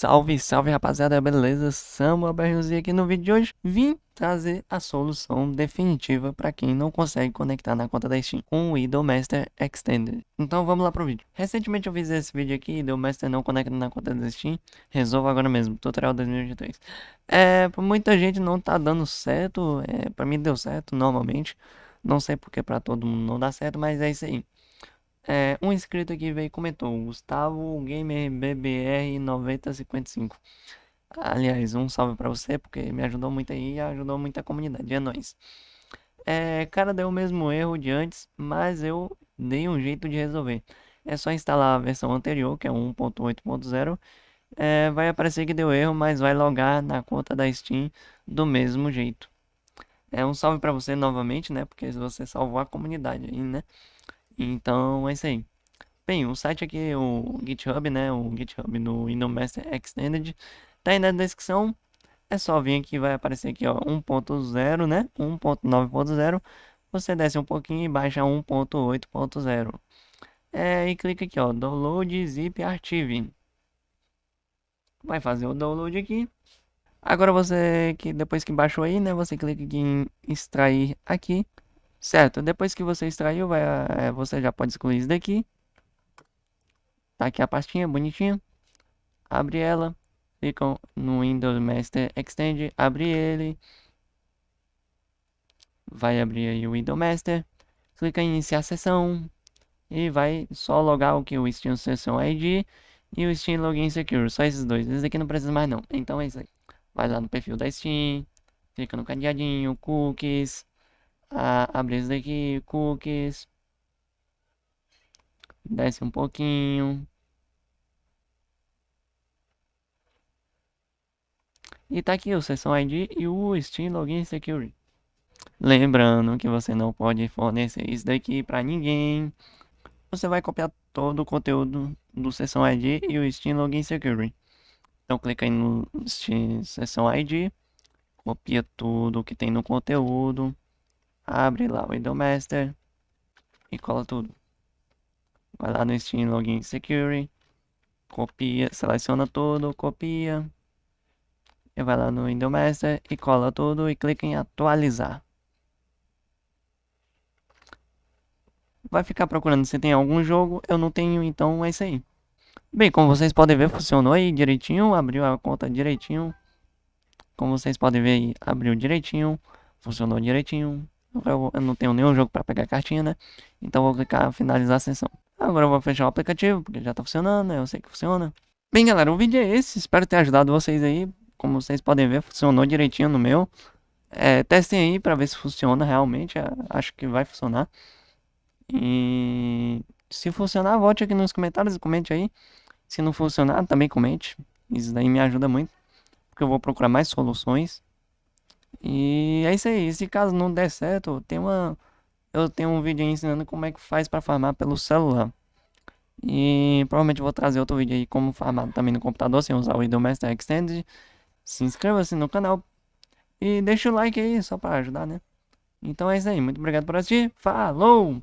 Salve, salve rapaziada, beleza? Samuel Berriozinho aqui no vídeo de hoje. Vim trazer a solução definitiva para quem não consegue conectar na conta da Steam com o Idolmaster Extended. Então vamos lá pro vídeo. Recentemente eu fiz esse vídeo aqui, Idolmaster não conecta na conta da Steam. Resolva agora mesmo, tutorial 2023. É, pra muita gente não tá dando certo, é, pra mim deu certo normalmente. Não sei porque pra todo mundo não dá certo, mas é isso aí. É, um inscrito aqui veio e comentou, Gustavo Gamer BBR 9055. Aliás, um salve para você, porque me ajudou muito aí e ajudou muita comunidade, é nóis. É, cara, deu o mesmo erro de antes, mas eu dei um jeito de resolver. É só instalar a versão anterior, que é 1.8.0. É, vai aparecer que deu erro, mas vai logar na conta da Steam do mesmo jeito. É um salve para você novamente, né? Porque você salvou a comunidade aí, né? Então é isso aí. Bem, o site aqui, o GitHub, né? O GitHub Windows Master Extended, tá aí na descrição. É só vir aqui, vai aparecer aqui, ó, 1.0, né? 1.9.0. Você desce um pouquinho e baixa 1.8.0. É, e clica aqui, ó, download zip archive. Vai fazer o download aqui. Agora você, que depois que baixou aí, né? Você clica aqui em extrair aqui. Certo, depois que você extraiu, vai, é, você já pode excluir isso daqui. Tá aqui a pastinha, bonitinha. Abre ela. Clica no Windows Master Extend, abre ele. Vai abrir aí o Windows Master. Clica em iniciar sessão. E vai só logar o que o Steam Session ID e o Steam Login Secure. Só esses dois. Esse aqui não precisa mais não. Então é isso aí. Vai lá no perfil da Steam. Clica no cadeadinho, cookies a, abrir isso daqui, cookies. Desce um pouquinho. E tá aqui o Session ID e o Steam Login Security. Lembrando que você não pode fornecer isso daqui para ninguém. Você vai copiar todo o conteúdo do Session ID e o Steam Login Security. Então clica aí no Steam Session ID, copia tudo que tem no conteúdo. Abre lá o Windows Master e cola tudo. Vai lá no Steam Login Security, copia, seleciona tudo, copia. E vai lá no Windows Master e cola tudo e clica em atualizar. Vai ficar procurando se tem algum jogo, eu não tenho, então é isso aí. Bem, como vocês podem ver, funcionou aí direitinho, abriu a conta direitinho. Como vocês podem ver abriu direitinho, funcionou direitinho. Eu, eu não tenho nenhum jogo para pegar cartinha, né? Então vou clicar finalizar a sessão. Agora eu vou fechar o aplicativo, porque já tá funcionando, né? Eu sei que funciona. Bem, galera, o vídeo é esse. Espero ter ajudado vocês aí. Como vocês podem ver, funcionou direitinho no meu. É, testem aí para ver se funciona realmente. É, acho que vai funcionar. E se funcionar, volte aqui nos comentários e comente aí. Se não funcionar, também comente. Isso daí me ajuda muito. Porque eu vou procurar mais soluções. E é isso aí. Se caso não der certo, tem uma, eu tenho um vídeo ensinando como é que faz para farmar pelo celular. E provavelmente vou trazer outro vídeo aí como farmar também no computador sem usar o Windows Master Extended. Se inscreva-se no canal e deixa o like aí só para ajudar, né? Então é isso aí. Muito obrigado por assistir. Falou!